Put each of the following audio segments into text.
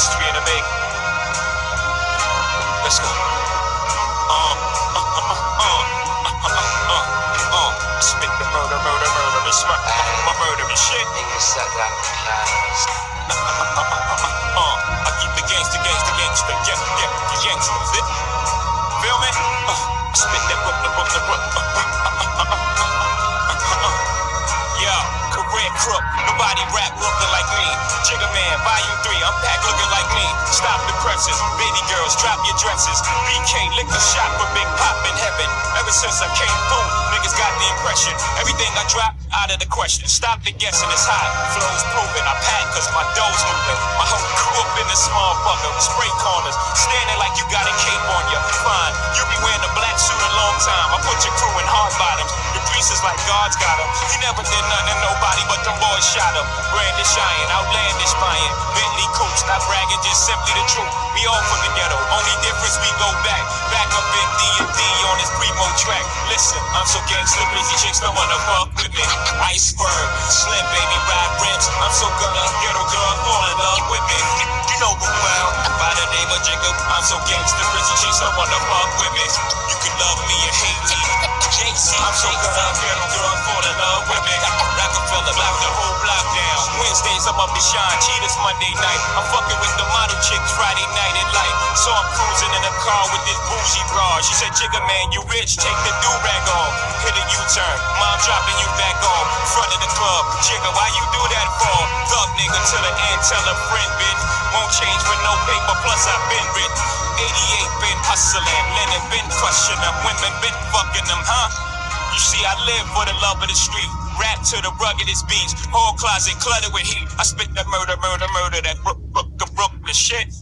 history in the making. Let's go. Uh, uh, uh, uh, uh, uh, uh, uh. Spit the murder, murder, murder, and smack my murder and shit. Niggas sat down on the pianos. Uh, I keep the gangster, gangster, gangster, yeah, yeah, the gangster, fit. Feel me? Uh, I spit that Brooklyn, Brooklyn, Brooklyn. Uh, uh, uh, uh, uh, uh, uh. Yeah, career crook, nobody rap looking like Presses, baby girls, drop your dresses. BK lick the shot for Big Pop in heaven. Ever since I came through, niggas got the impression. Everything I drop, out of the question. Stop the guessing, it's hot. Flow's proven, I pack cause my dough's moving. My whole crew up in the small bucket, spray corners. Standing like you got a cape on you. Fine, you be wearing a black suit a long time. I put your crew in hard bottoms. Priest is like God's got him. He never did nothing nobody but them boys shot him. Brandish iron, outlandish buying. Bentley coops, not bragging, just simply the truth. We all from the ghetto, only difference we go back. Back up in D&D on this Primo track. Listen, I'm so gangster, busy chicks don't wanna fuck with me. Iceberg Slim baby, ride rims. I'm so gonna ghetto girl, fall in love with me. You know me well, by the name of Jacob. I'm so gangster, busy chicks don't wanna fuck with me. You can love me or hate me. I'm so gonna ghetto girl, fall in love with me. Rockefeller, lock the whole block down. Wednesdays I'm up to shine, cheetahs Monday night. I'm fucking with the model chicks Friday night at light. So I'm cruising in a car with this bougie broad. She said, Jigga man, you rich, take the do-rag off. Hit a U-turn, mom dropping you back off. Front of the club, Jigga, why you do that for? Thug nigga to the end, tell a friend, bitch. Won't change for no paper, plus I've been rich. 88 been hustling, Lennon been crushing them, women been fucking them, huh? You see, I live for the love of the street. Rap to the ruggedest beats. Whole closet cluttered with heat. I spit that murder, murder, murder, that rook, rook, the shit.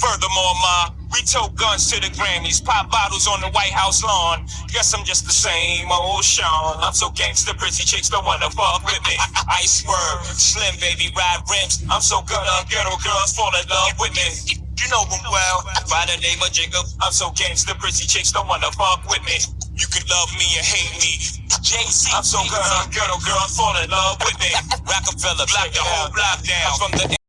Furthermore, ma, we tote guns to the Grammys, pop bottles on the White House lawn. Guess I'm just the same old Sean. I'm so gangster, pretty chicks don't wanna fuck with me. Iceberg Slim baby, ride rims. I'm so good, uh, ghetto girls fall in love with me. You know them well, by the name of Jacob. I'm so gangster, pretty chicks don't wanna fuck with me. You can love me or hate me. JC, I'm so good, uh, ghetto girls fall in love with me. Rockefeller, block the whole block down. from the